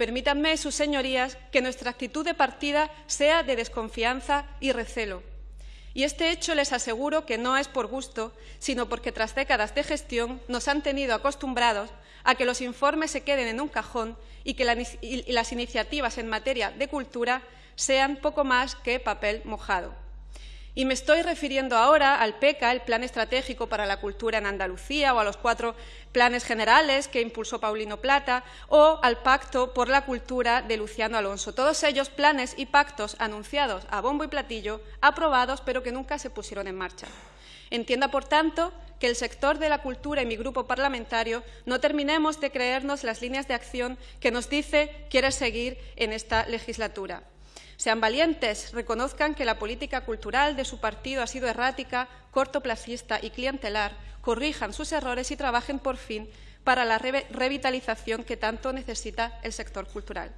permítanme, sus señorías, que nuestra actitud de partida sea de desconfianza y recelo. Y este hecho les aseguro que no es por gusto, sino porque tras décadas de gestión nos han tenido acostumbrados a que los informes se queden en un cajón y que las iniciativas en materia de cultura sean poco más que papel mojado. Y me estoy refiriendo ahora al PECA, el Plan Estratégico para la Cultura en Andalucía, o a los cuatro planes generales que impulsó Paulino Plata, o al Pacto por la Cultura de Luciano Alonso. Todos ellos planes y pactos anunciados a bombo y platillo, aprobados, pero que nunca se pusieron en marcha. Entienda, por tanto, que el sector de la cultura y mi grupo parlamentario no terminemos de creernos las líneas de acción que nos dice quiere seguir en esta legislatura. Sean valientes, reconozcan que la política cultural de su partido ha sido errática, cortoplacista y clientelar, corrijan sus errores y trabajen por fin para la revitalización que tanto necesita el sector cultural.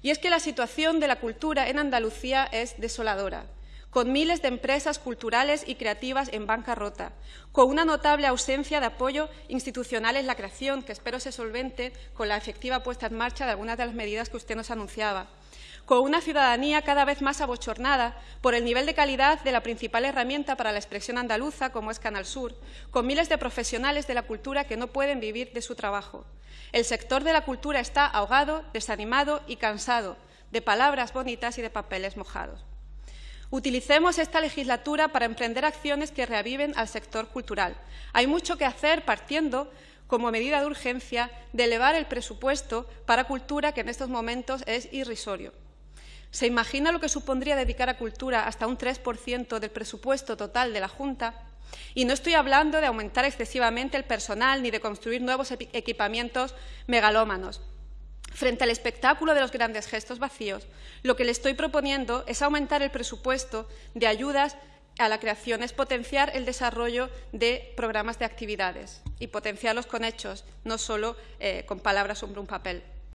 Y es que la situación de la cultura en Andalucía es desoladora con miles de empresas culturales y creativas en bancarrota, con una notable ausencia de apoyo institucional en la creación, que espero se solvente con la efectiva puesta en marcha de algunas de las medidas que usted nos anunciaba, con una ciudadanía cada vez más abochornada por el nivel de calidad de la principal herramienta para la expresión andaluza, como es Canal Sur, con miles de profesionales de la cultura que no pueden vivir de su trabajo. El sector de la cultura está ahogado, desanimado y cansado de palabras bonitas y de papeles mojados. Utilicemos esta legislatura para emprender acciones que reaviven al sector cultural. Hay mucho que hacer partiendo como medida de urgencia de elevar el presupuesto para cultura, que en estos momentos es irrisorio. ¿Se imagina lo que supondría dedicar a cultura hasta un 3% del presupuesto total de la Junta? Y no estoy hablando de aumentar excesivamente el personal ni de construir nuevos equipamientos megalómanos. Frente al espectáculo de los grandes gestos vacíos, lo que le estoy proponiendo es aumentar el presupuesto de ayudas a la creación, es potenciar el desarrollo de programas de actividades y potenciarlos con hechos, no solo eh, con palabras sobre un papel.